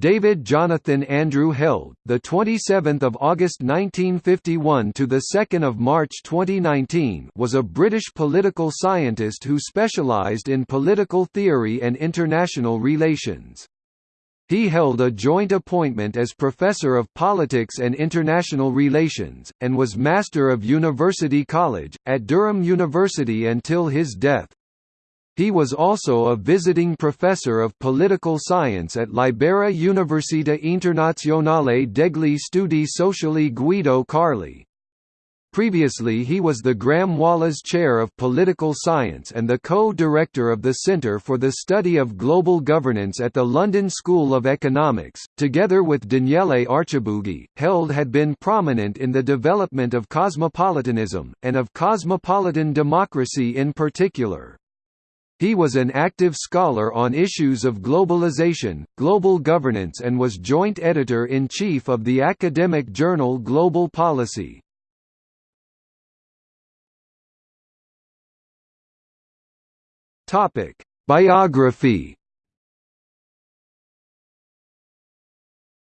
David Jonathan Andrew Held, the 27th of August 1951 to the 2nd of March 2019, was a British political scientist who specialised in political theory and international relations. He held a joint appointment as Professor of Politics and International Relations, and was Master of University College, at Durham University until his death. He was also a visiting professor of political science at Libera Università Internazionale degli Studi Sociali Guido Carli. Previously he was the Graham Wallas Chair of Political Science and the co-director of the Centre for the Study of Global Governance at the London School of Economics. Together with Daniele Archibugi, Held had been prominent in the development of cosmopolitanism, and of cosmopolitan democracy in particular. He was an active scholar on issues of globalization, global governance and was joint editor-in-chief of the academic journal Global Policy. Biography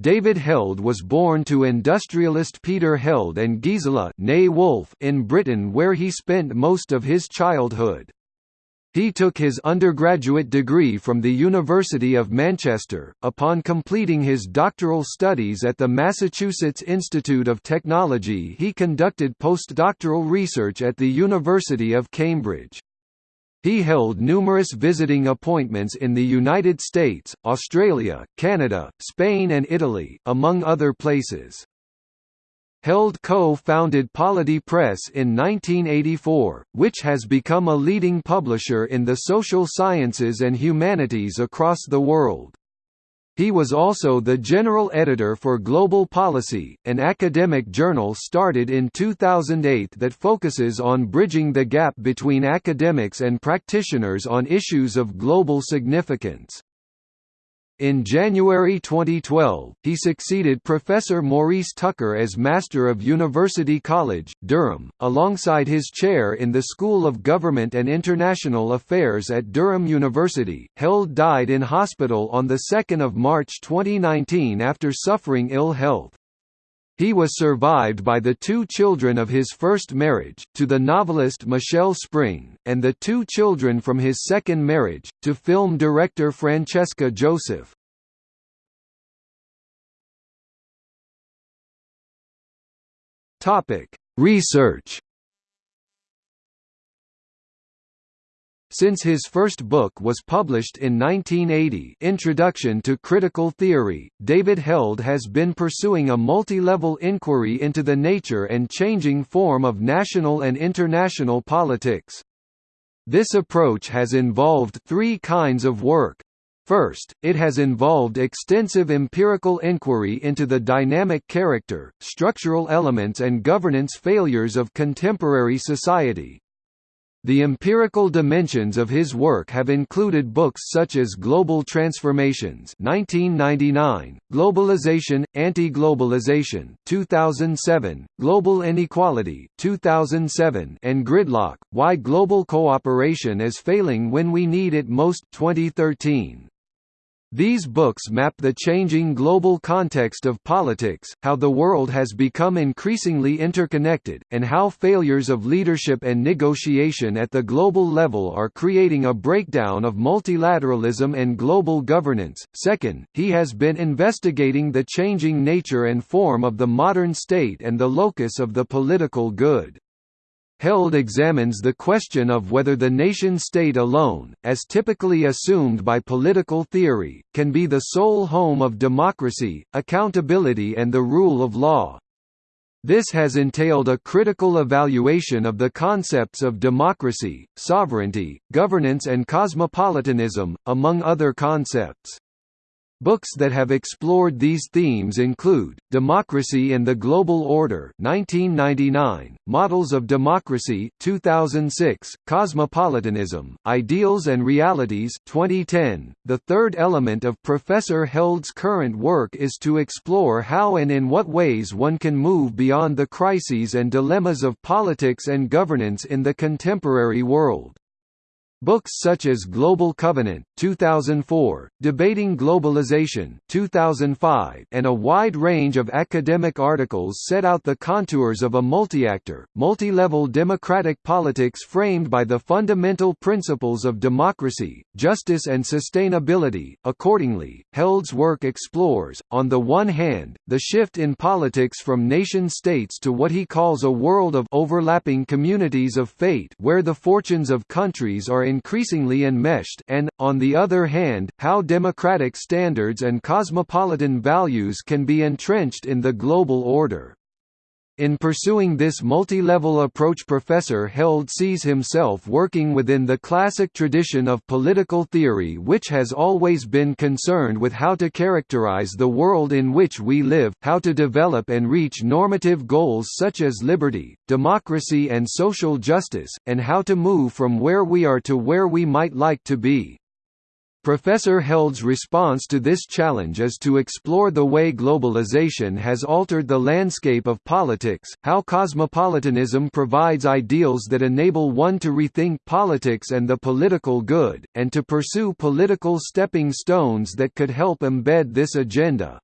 David Held was born to industrialist Peter Held and Gisela in Britain where he spent most of his childhood. He took his undergraduate degree from the University of Manchester, upon completing his doctoral studies at the Massachusetts Institute of Technology he conducted postdoctoral research at the University of Cambridge. He held numerous visiting appointments in the United States, Australia, Canada, Spain and Italy, among other places. Held co-founded Polity Press in 1984, which has become a leading publisher in the social sciences and humanities across the world. He was also the general editor for Global Policy, an academic journal started in 2008 that focuses on bridging the gap between academics and practitioners on issues of global significance. In January 2012, he succeeded Professor Maurice Tucker as Master of University College, Durham, alongside his chair in the School of Government and International Affairs at Durham University. Held died in hospital on 2 March 2019 after suffering ill health. He was survived by the two children of his first marriage, to the novelist Michelle Spring, and the two children from his second marriage, to film director Francesca Joseph. Research Since his first book was published in 1980 Introduction to Critical Theory, David Held has been pursuing a multi-level inquiry into the nature and changing form of national and international politics. This approach has involved three kinds of work. First, it has involved extensive empirical inquiry into the dynamic character, structural elements and governance failures of contemporary society, the empirical dimensions of his work have included books such as Global Transformations 1999, Globalization, Anti-Globalization 2007, Global Inequality 2007, and Gridlock, Why Global Cooperation is Failing When We Need It Most 2013. These books map the changing global context of politics, how the world has become increasingly interconnected, and how failures of leadership and negotiation at the global level are creating a breakdown of multilateralism and global governance. Second, he has been investigating the changing nature and form of the modern state and the locus of the political good. Held examines the question of whether the nation-state alone, as typically assumed by political theory, can be the sole home of democracy, accountability and the rule of law. This has entailed a critical evaluation of the concepts of democracy, sovereignty, governance and cosmopolitanism, among other concepts. Books that have explored these themes include, Democracy and the Global Order 1999, Models of Democracy 2006, Cosmopolitanism, Ideals and Realities 2010. The third element of Professor Held's current work is to explore how and in what ways one can move beyond the crises and dilemmas of politics and governance in the contemporary world. Books such as Global Covenant 2004, Debating Globalization 2005, and a wide range of academic articles set out the contours of a multi-actor, multi-level democratic politics framed by the fundamental principles of democracy, justice and sustainability. Accordingly, Held's work explores, on the one hand, the shift in politics from nation-states to what he calls a world of overlapping communities of fate where the fortunes of countries are increasingly enmeshed and, on the other hand, how democratic standards and cosmopolitan values can be entrenched in the global order. In pursuing this multi-level approach Professor Held sees himself working within the classic tradition of political theory which has always been concerned with how to characterize the world in which we live, how to develop and reach normative goals such as liberty, democracy and social justice, and how to move from where we are to where we might like to be. Professor Held's response to this challenge is to explore the way globalization has altered the landscape of politics, how cosmopolitanism provides ideals that enable one to rethink politics and the political good, and to pursue political stepping stones that could help embed this agenda.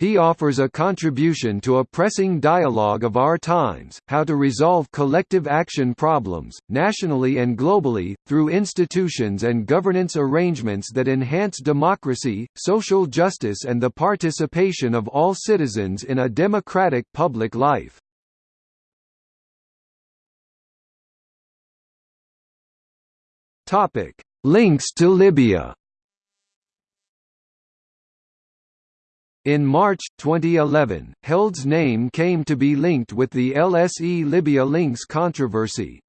He offers a contribution to a pressing dialogue of our times, how to resolve collective action problems, nationally and globally, through institutions and governance arrangements that enhance democracy, social justice and the participation of all citizens in a democratic public life. Links to Libya In March, 2011, Held's name came to be linked with the LSE Libya links controversy.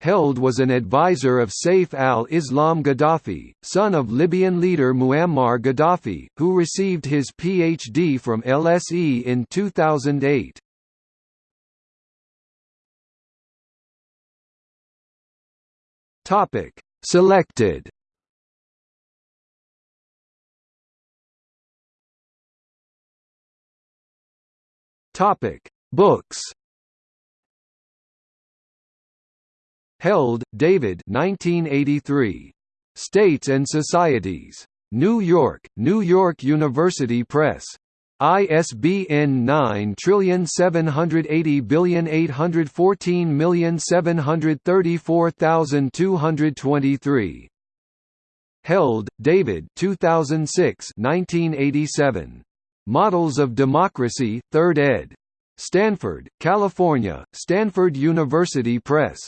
Held was an advisor of Saif al-Islam Gaddafi, son of Libyan leader Muammar Gaddafi, who received his PhD from LSE in 2008. Selected Topic: Books. Held, David. 1983. States and Societies. New York, New York University Press. ISBN 9780814734223. Held, David 2006 1987. Models of Democracy, 3rd ed. Stanford, California, Stanford University Press.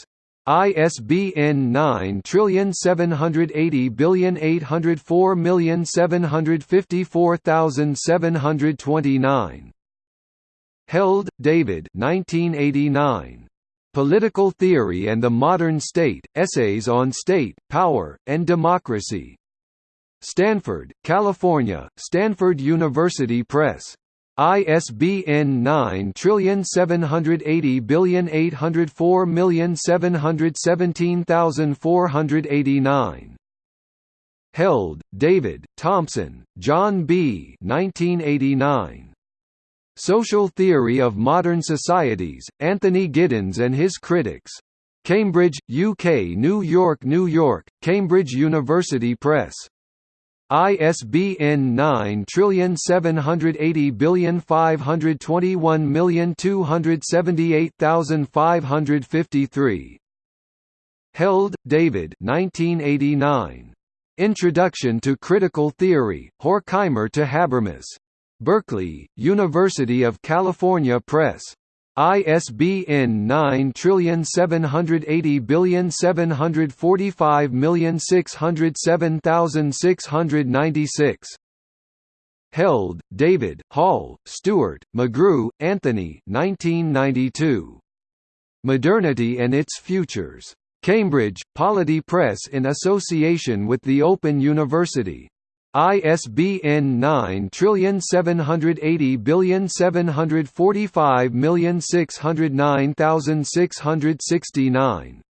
ISBN 9780804754729. Held, David 1989. Political Theory and the Modern State, Essays on State, Power, and Democracy. Stanford, California, Stanford University Press. ISBN 9780804717489. Held, David, Thompson, John B. 1989. Social Theory of Modern Societies, Anthony Giddens and His Critics. Cambridge, UK New York New York, Cambridge University Press. ISBN 9780521278553. Held, David 1989. Introduction to Critical Theory, Horkheimer to Habermas. Berkeley, University of California Press. ISBN 9780745607696. Held, David, Hall, Stuart, McGrew, Anthony 1992. Modernity and Its Futures. Cambridge, Polity Press in association with the Open University. ISBN 9780745609669.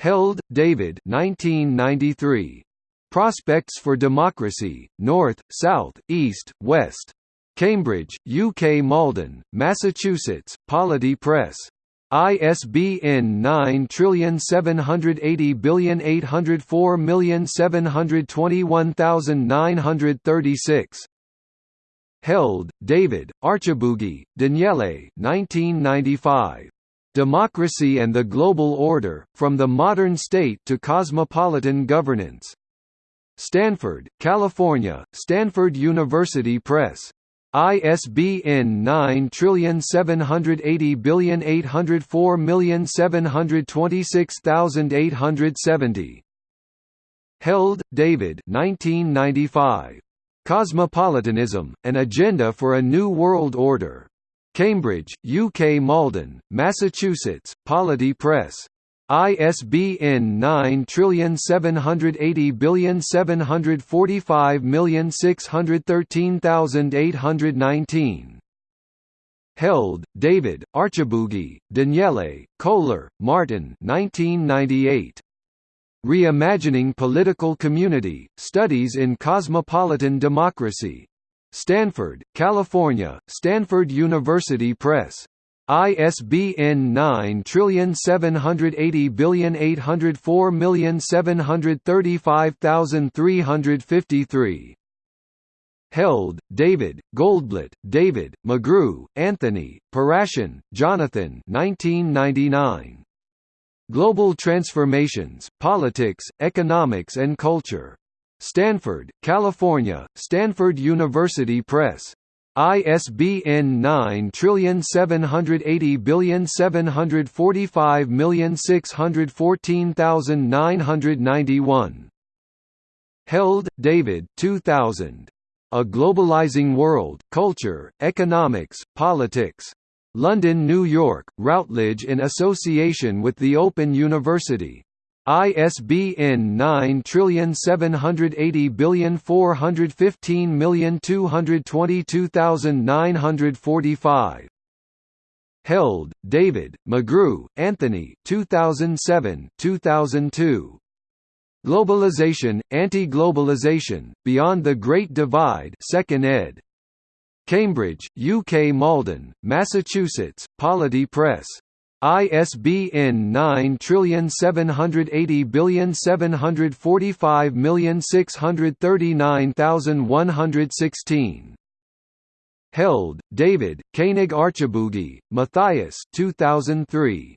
Held, David 1993. Prospects for Democracy, North, South, East, West. Cambridge, UK Malden, Massachusetts, Polity Press. ISBN 9780804721936. Held, David, Archibugi, Daniele 1995. Democracy and the Global Order, From the Modern State to Cosmopolitan Governance. Stanford, California, Stanford University Press. ISBN 9780804726870. Held, David 1995. Cosmopolitanism, An Agenda for a New World Order. Cambridge, UK Malden, Massachusetts, Polity Press. ISBN 9780745613819. Held, David, Archibugi, Daniele, Kohler, Martin 1998. Reimagining Political Community, Studies in Cosmopolitan Democracy. Stanford, California, Stanford University Press. ISBN 9780804735353. Held, David, Goldblatt, David, McGrew, Anthony, Paraschian, Jonathan 1999. Global Transformations, Politics, Economics and Culture. Stanford, California, Stanford University Press. ISBN 9780745614991. Held, David 2000. A Globalizing World, Culture, Economics, Politics. London New York, Routledge in association with the Open University. ISBN 9780415222945. Held, David, McGrew, Anthony 2007 2002. Globalization, Anti-Globalization, Beyond the Great Divide 2nd ed. Cambridge, UK Malden, Massachusetts, Polity Press. ISBN 9780745639116. Held, David, Koenig Archibugi, Matthias 2003.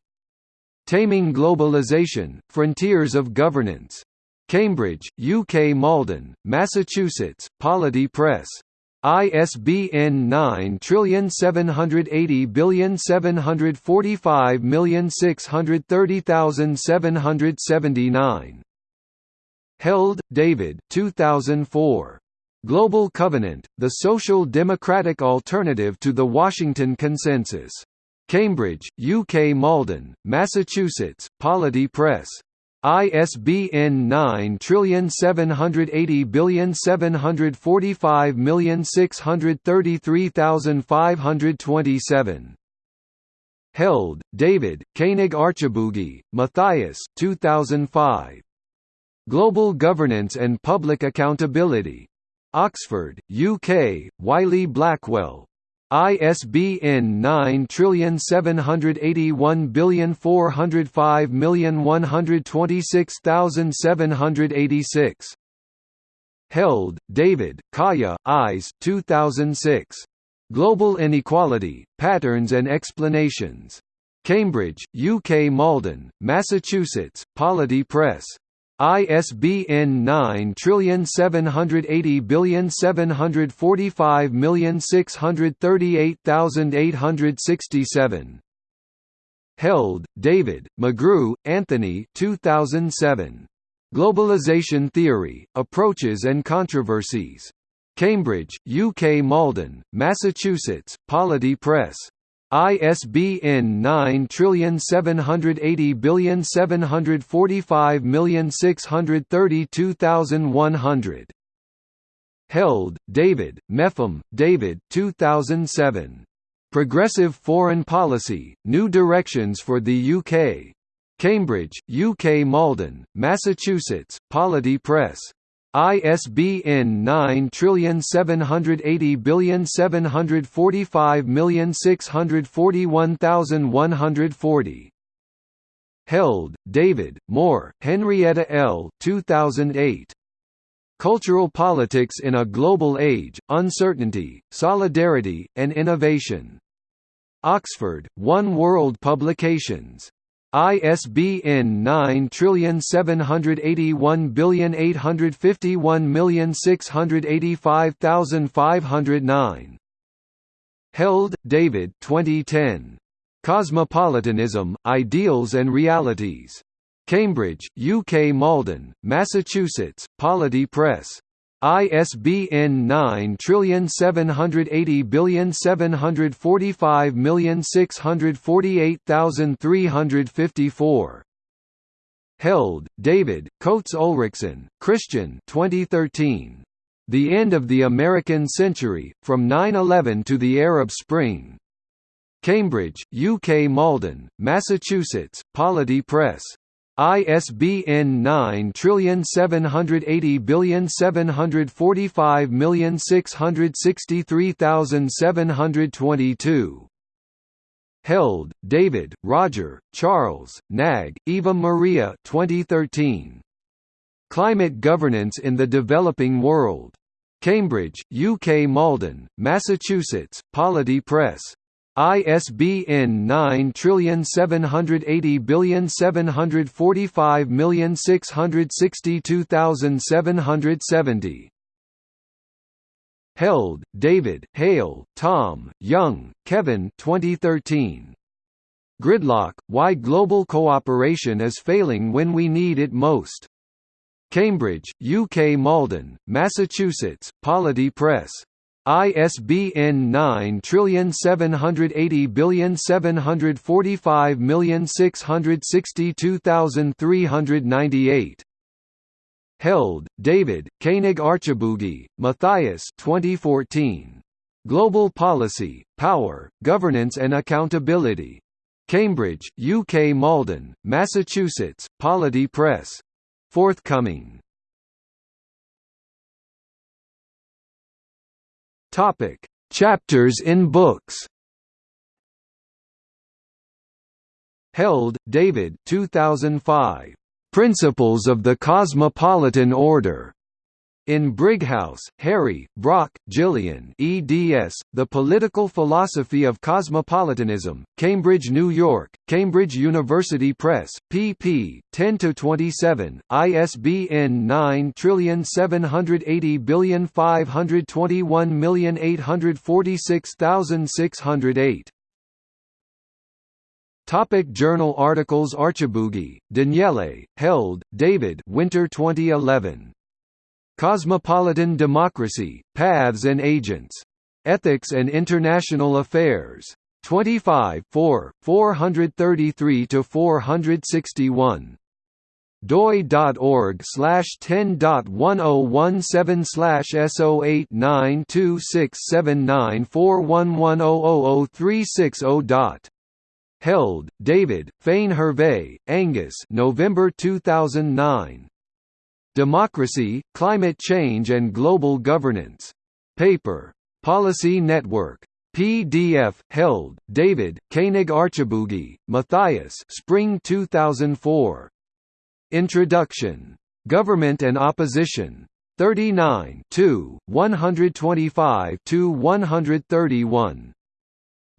Taming Globalization, Frontiers of Governance. Cambridge, UK Malden, Massachusetts, Polity Press. ISBN 9780745630779. Held, David 2004. Global Covenant, The Social Democratic Alternative to the Washington Consensus. Cambridge, UK Malden, Massachusetts, Polity Press. ISBN 9780745633527. Held, David, Koenig Archibugi, Matthias 2005. Global Governance and Public Accountability. Oxford, UK, Wiley Blackwell, ISBN 9781405126786. Held, David, Kaya, Ayse 2006. Global Inequality, Patterns and Explanations. Cambridge, UK Malden, Massachusetts, Polity Press. ISBN 9780745638867. Held, David, McGrew, Anthony 2007. Globalization Theory, Approaches and Controversies. Cambridge, UK Malden, Massachusetts, Polity Press. ISBN 9780745632100. Held, David, Mepham, David 2007. Progressive Foreign Policy, New Directions for the UK. Cambridge, UK Malden, Massachusetts, Polity Press. ISBN 9780745641140. Held, David, Moore, Henrietta L. 2008. Cultural Politics in a Global Age, Uncertainty, Solidarity, and Innovation. Oxford, One World Publications. ISBN 9781851685509. Held, David 2010. Cosmopolitanism, Ideals and Realities. Cambridge, UK Malden, Massachusetts, Polity Press. ISBN 9780745648354. Held, David, Coates Ulrichsen, Christian 2013. The End of the American Century, From 9-11 to the Arab Spring. Cambridge, UK Malden, Massachusetts, Polity Press. ISBN 9780745663722. Held, David, Roger, Charles, Nag, Eva Maria 2013. Climate Governance in the Developing World. Cambridge, UK Malden, Massachusetts, Polity Press. ISBN 9780745662770. Held, David, Hale, Tom, Young, Kevin 2013. Gridlock, Why Global Cooperation is Failing When We Need It Most. Cambridge, UK Malden, Massachusetts, Polity Press. ISBN 9780745662398. Held, David, Koenig Archibugi, Matthias 2014. Global Policy, Power, Governance and Accountability. Cambridge, UK Malden, Massachusetts, Polity Press. Forthcoming Topic: Chapters in books. Held, David 2005. Principles of the Cosmopolitan Order. In Brighouse, Harry, Brock, Gillian eds, The Political Philosophy of Cosmopolitanism, Cambridge, New York, Cambridge University Press, pp. 10–27, ISBN 9780521846608. Topic Journal articles Archibugi, Daniele, Held, David Winter 2011. Cosmopolitan Democracy, Paths and Agents. Ethics and International Affairs. 25 4, 433–461 doi.org slash 10.1017 slash S0892679411000360 dot. Held, David, Fane-Hervey, Angus November 2009. Democracy, Climate Change and Global Governance. Paper. Policy Network. PDF, held, David, Koenig Archibugi, Matthias Spring 2004. Introduction. Government and Opposition. 39 125–131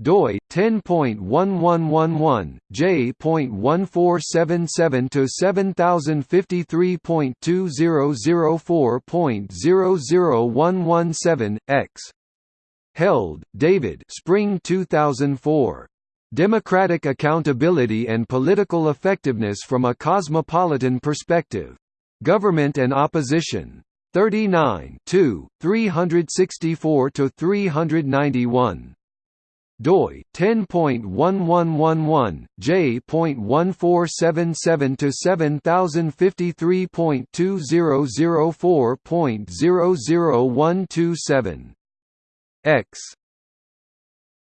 doi 10.1111 j.1477 to 7053.2004.00117 x. Held david. Spring 2004 democratic accountability and political effectiveness from a cosmopolitan perspective. Government and opposition. 39 364 to 391 doi 10.1111 j.1477 to 7053.2004.00127 x